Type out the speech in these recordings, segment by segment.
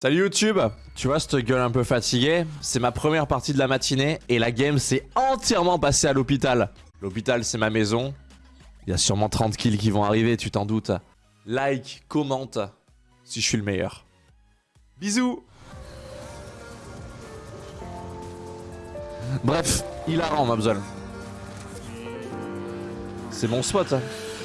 Salut YouTube Tu vois cette gueule un peu fatiguée C'est ma première partie de la matinée et la game s'est entièrement passée à l'hôpital. L'hôpital c'est ma maison. Il y a sûrement 30 kills qui vont arriver, tu t'en doutes. Like, commente si je suis le meilleur. Bisous Bref, hilarant Mabzol. C'est mon spot.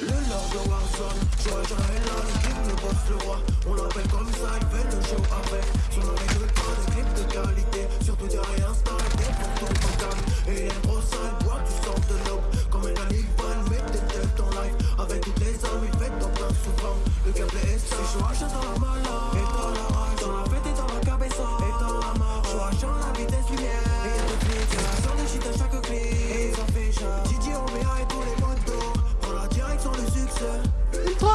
Le lord de Warzone, George le king, le boss, le roi. On l'appelle comme ça, il fait le show avec Son nom est pas de clips de qualité Surtout derrière Insta, des photos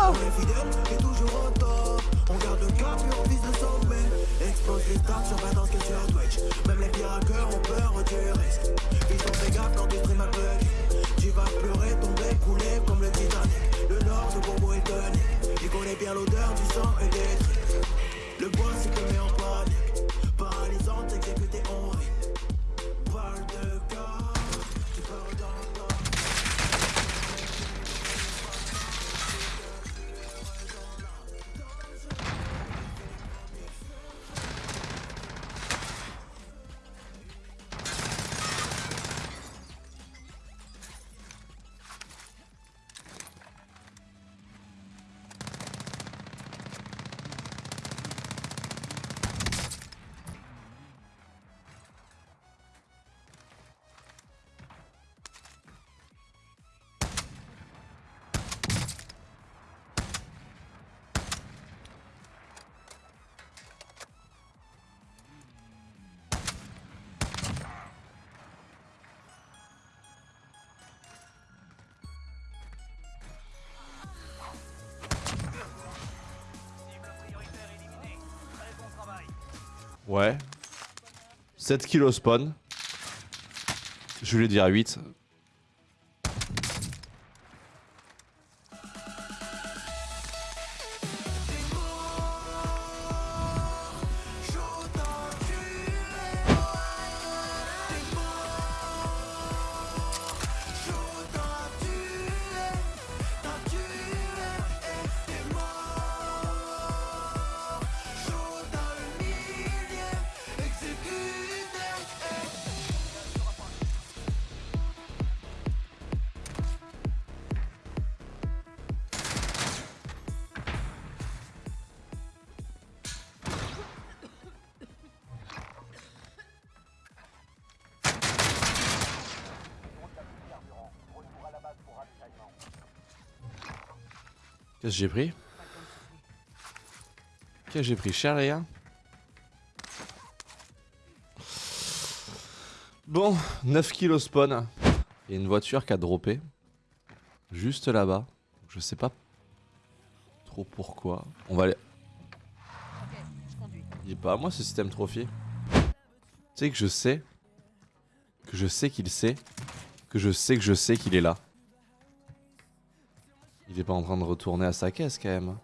on est fidèle et toujours au top. On garde le cap et on vise le sommet. Explose les stats sur 20 ans que sur Twitch. Même les pires hackers ont peur du risque. Ils ont fait gaffe quand tu Ouais. 7 kilos spawn. Je voulais dire 8. Qu'est-ce que j'ai pris? Qu'est-ce que j'ai pris cher les gars Bon, 9 kilos spawn. A une voiture qui a droppé. Juste là-bas. Je sais pas trop pourquoi. On va aller... Il est pas à moi ce système trophy. Tu sais que je sais. Que je sais qu'il sait. Que je sais que je sais qu'il est là. Il est pas en train de retourner à sa caisse quand même.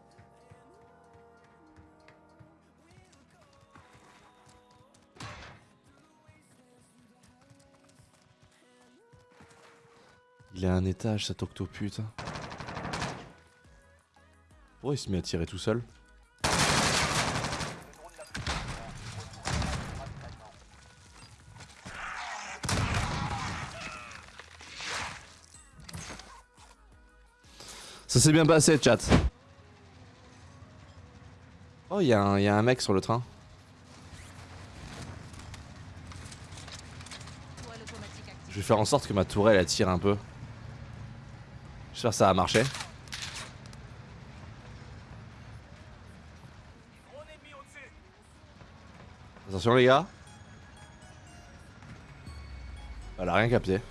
Il est à un étage cet octopute. Pourquoi il se met à tirer tout seul? Ça s'est bien passé, chat. Oh, il y, a un- a mec sur le train. Je vais faire en sorte que ma tourelle attire un peu. J'espère que ça va marcher. Attention les gars. Elle a rien capté.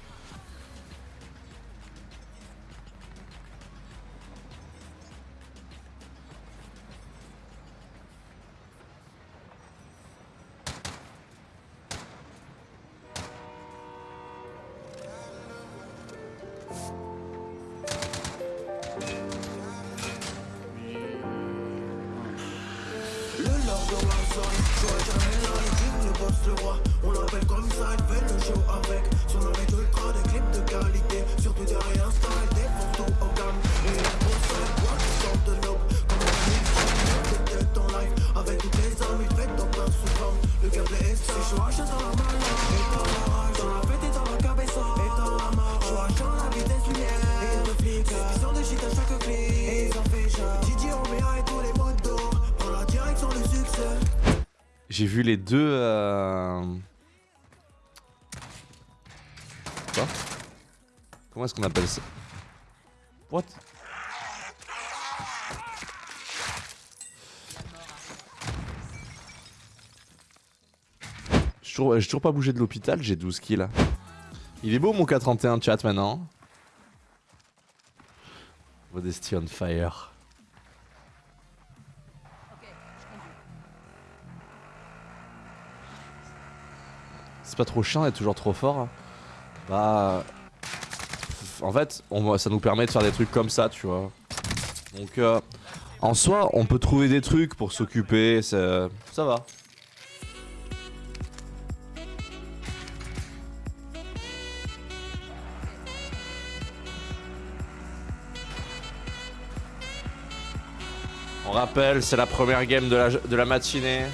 J'ai vu les deux. Euh... Quoi? Comment est-ce qu'on appelle ça? What? J'ai toujours, toujours pas bougé de l'hôpital, j'ai 12 kills. Il est beau mon K31 chat maintenant. Modesty on fire. C'est pas trop chiant d'être toujours trop fort. hein. Bah. En fait, on, ça nous permet de faire des trucs comme ça, tu vois. Donc, euh, en soi, on peut trouver des trucs pour s'occuper, ça, ça va. On rappelle, c'est la première game de la, de la matinée.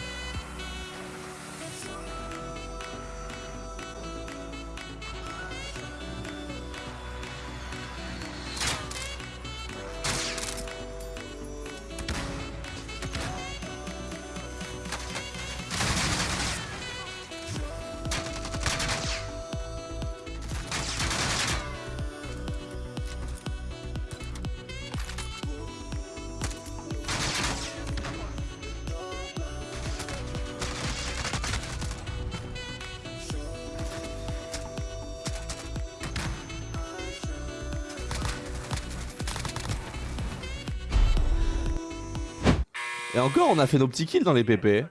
Et encore, on a fait nos petits kills dans les PP.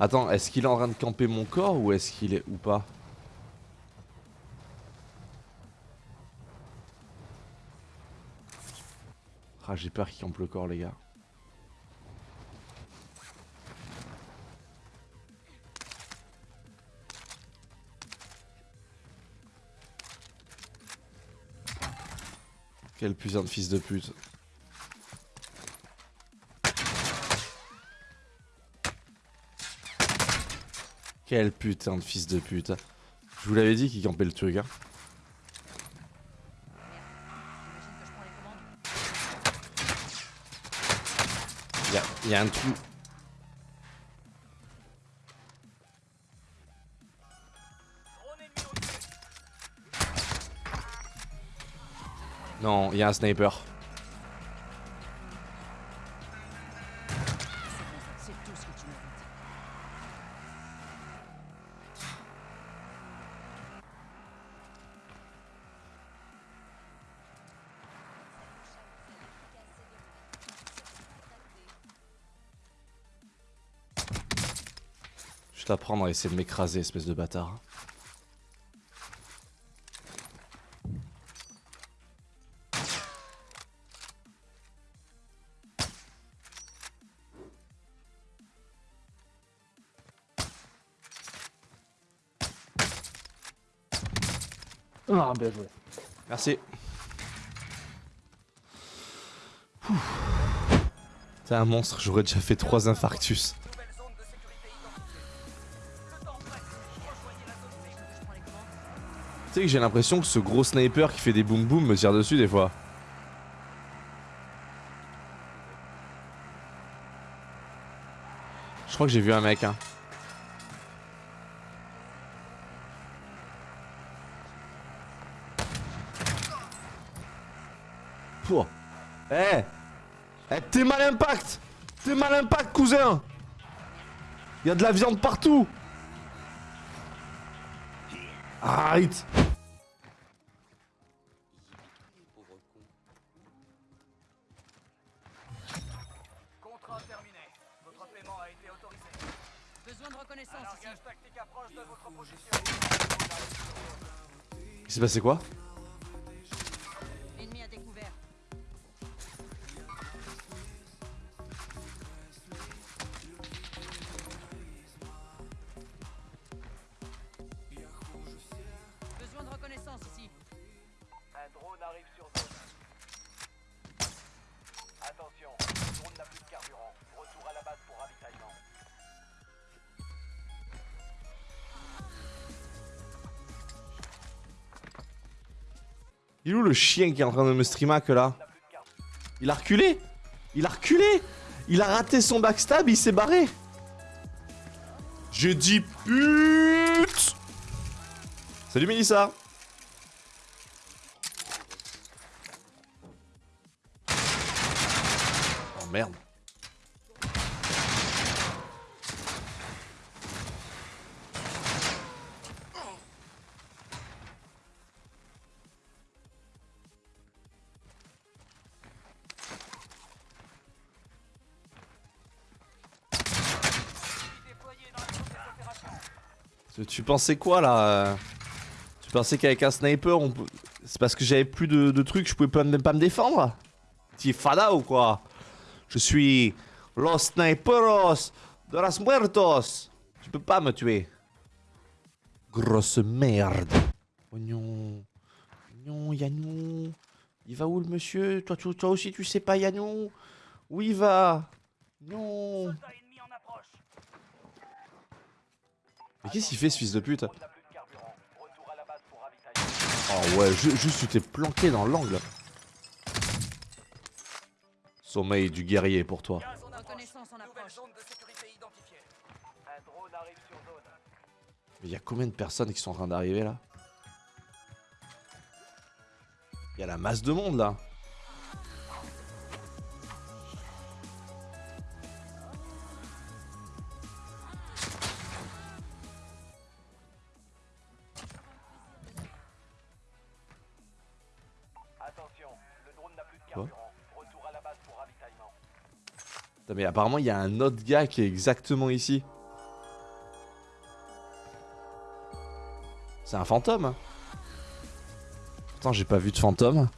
Attends, est-ce qu'il est en train de camper mon corps ou est-ce qu'il est ou pas Ah, j'ai peur qu'il campe le corps, les gars. Quel putain de fils de pute. Quel putain de fils de pute. Je vous l'avais dit qu'il campait le truc. Hein. Y un trou. Non, il y a un sniper. Je vais à essayer de m'écraser, espèce de bâtard. Merci. T'es un monstre, j'aurais déjà fait trois infarctus. Tu sais que j'ai l'impression que ce gros sniper qui fait des boum boum me tire dessus des fois. Je crois que j'ai vu un mec, hein. Eh Eh, t'es mal impact T'es mal impact, cousin Y'a de la viande partout Arrête Contrat terminé. Votre paiement a été autorisé. Besoin de reconnaissance. Largage tactique approche de votre position. Il s'est passé quoi? Il est où le chien qui est en train de me streamac là Il a reculé Il a reculé Il a raté son backstab, il s'est barré J'ai dit pute Salut Mélissa Tu- Tu pensais quoi là Tu pensais qu'avec un sniper, on c'est parce que j'avais plus de, trucs, je pouvais pas, même pas me défendre T'es fada ou quoi Je suis los sniperos de las muertos Tu peux pas me tuer. Grosse merde. Oignon. Oignon, Yannou. Il va où le monsieur toi, tu- toi aussi tu sais pas Yannou Où il va Non. Soldat ennemi en approche. Mais qu'est-ce qu'il fait ce fils de pute. Oh ouais, ju- juste tu t'es planqué dans l'angle. Sommeil du guerrier pour toi. Mais il y a combien de personnes qui sont en train d'arriver là? Il y a la masse de monde là. Mais apparemment il y a un autre gars qui est exactement ici. C'est un fantôme. hein. Pourtant j'ai pas vu de fantôme.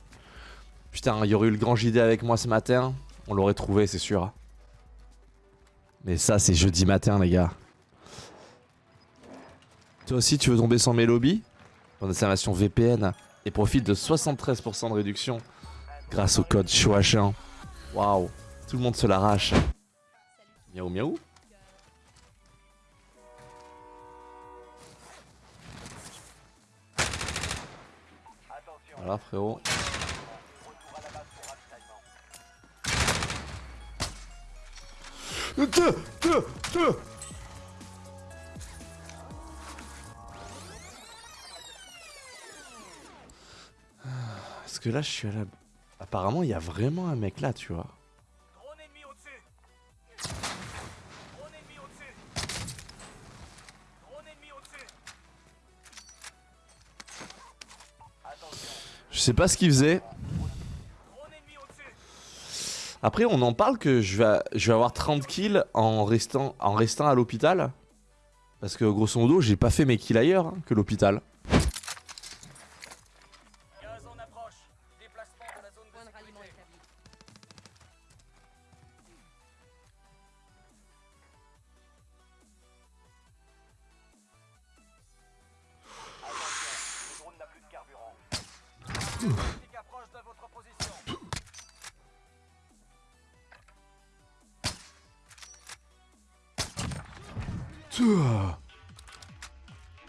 Putain, il y aurait eu le grand JD avec moi ce matin. On l'aurait trouvé, c'est sûr. Mais ça, c'est jeudi matin, les gars. Toi aussi, tu veux tomber sans mes lobbies? Ton installation VPN et profite de 73% de réduction grâce au code CHOACHIN. Waouh, tout le monde se l'arrache. Miaou miaou. Attention, Voilà, frérot. pour ravitaillement. Parce que là, je suis à la. Apparemment, il y a vraiment un mec là, tu vois. Je sais pas ce qu'il faisait. Après, on en parle que je vais, avoir 30 kills en restant, en restant à l'hôpital. Parce que grosso modo, j'ai pas fait mes kills ailleurs hein, que l'hôpital.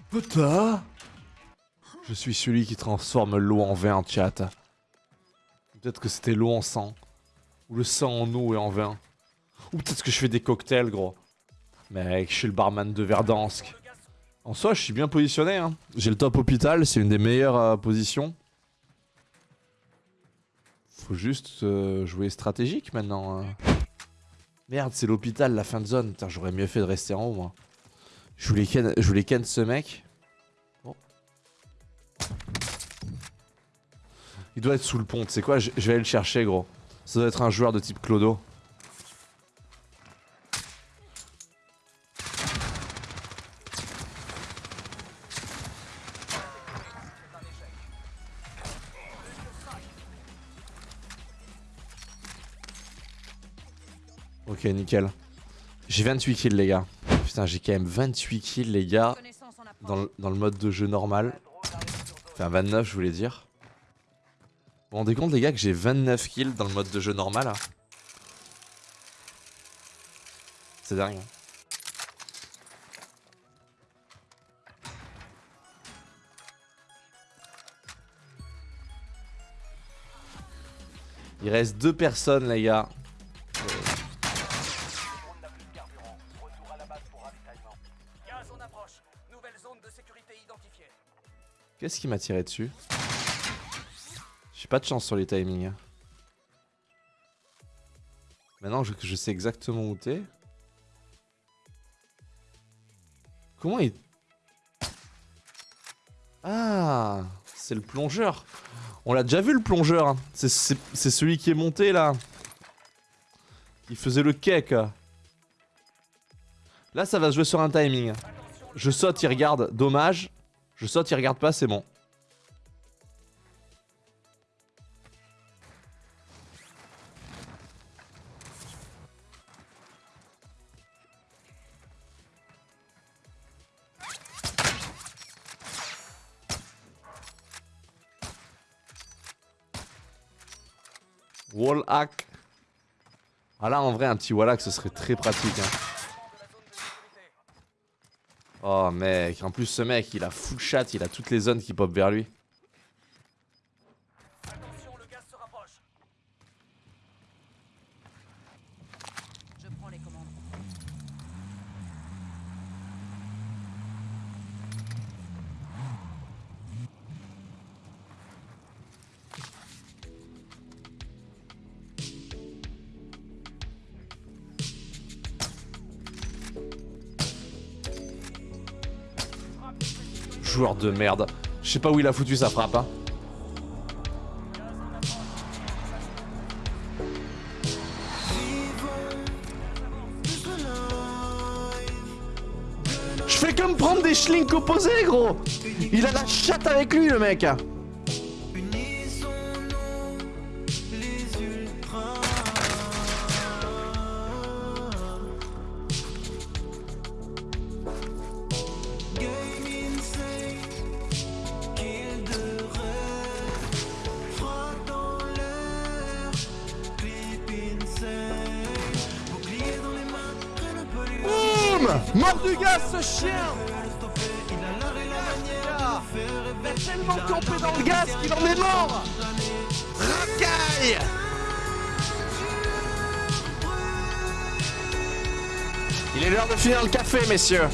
Putain Je suis celui qui transforme l'eau en vin, chat. Peut-être que c'était l'eau en sang. Ou le sang en eau et en vin. Ou peut-être que je fais des cocktails, gros. Mec, je suis le barman de Verdansk. En soi, je suis bien positionné. Hein. J'ai le top hôpital, c'est une des meilleures euh, positions. Faut juste euh, jouer stratégique maintenant. hein. Merde, c'est l'hôpital, la fin de zone. Putain, j'aurais mieux fait de rester en haut, moi. Je voulais ken, je voulais ce mec. Bon. Il doit être sous le pont, sais quoi je, je vais aller le chercher, gros. Ça doit être un joueur de type Clodo. c'est. Ok, nickel. J'ai 28 kills, les gars. Putain, j'ai quand même 28 kills, les gars. Dans le, mode de jeu normal. Enfin, 29, je voulais dire. Vous vous rendez compte, les gars, que j'ai 29 kills dans le mode de jeu normal là C'est dingue. Il reste deux personnes, les gars. Qu'est-ce qui m'a tiré dessus? J'ai pas de chance sur les timings. hein. Maintenant je, sais exactement où t'es. Comment il... Ah C'est le plongeur On l'a déjà vu le plongeur hein. C'est celui qui est monté là Il faisait le cake Là ça va se jouer sur un timing Je saute, il regarde, dommage je saute, il regarde pas, c'est bon. Wall hack. Ah là en vrai un petit wall hack ce serait très pratique hein. Oh mec, en plus ce mec il a full chat, il a toutes les zones qui pop vers lui. De merde. Je sais pas où il a foutu sa frappe hein. Je fais comme prendre des schlinks opposés gros Il a la chatte avec lui le mec Mort du gaz ce chien. Il a tellement campé dans le gaz qu'il en est mort. Racaille. Il est l'heure de finir le café messieurs